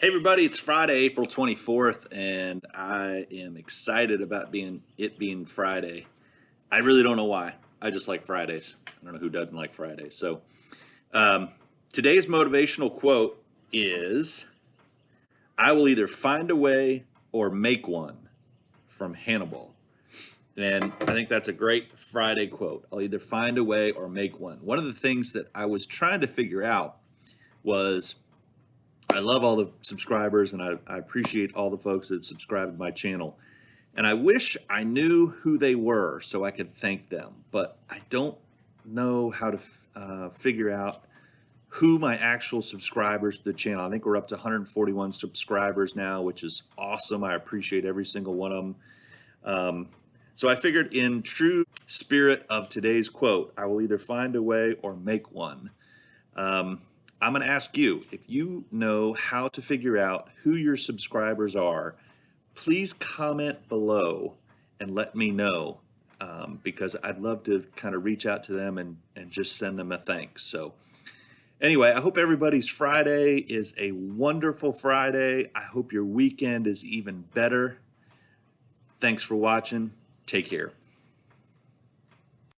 Hey everybody, it's Friday, April 24th, and I am excited about being it being Friday. I really don't know why. I just like Fridays. I don't know who doesn't like Fridays. So um, today's motivational quote is I will either find a way or make one from Hannibal. And I think that's a great Friday quote. I'll either find a way or make one. One of the things that I was trying to figure out was I love all the subscribers and I, I appreciate all the folks that subscribe to my channel. And I wish I knew who they were so I could thank them, but I don't know how to uh, figure out who my actual subscribers to the channel. I think we're up to 141 subscribers now, which is awesome. I appreciate every single one of them. Um, so I figured in true spirit of today's quote, I will either find a way or make one. Um, I'm going to ask you if you know how to figure out who your subscribers are, please comment below and let me know um, because I'd love to kind of reach out to them and, and just send them a thanks. So anyway, I hope everybody's Friday is a wonderful Friday. I hope your weekend is even better. Thanks for watching. Take care.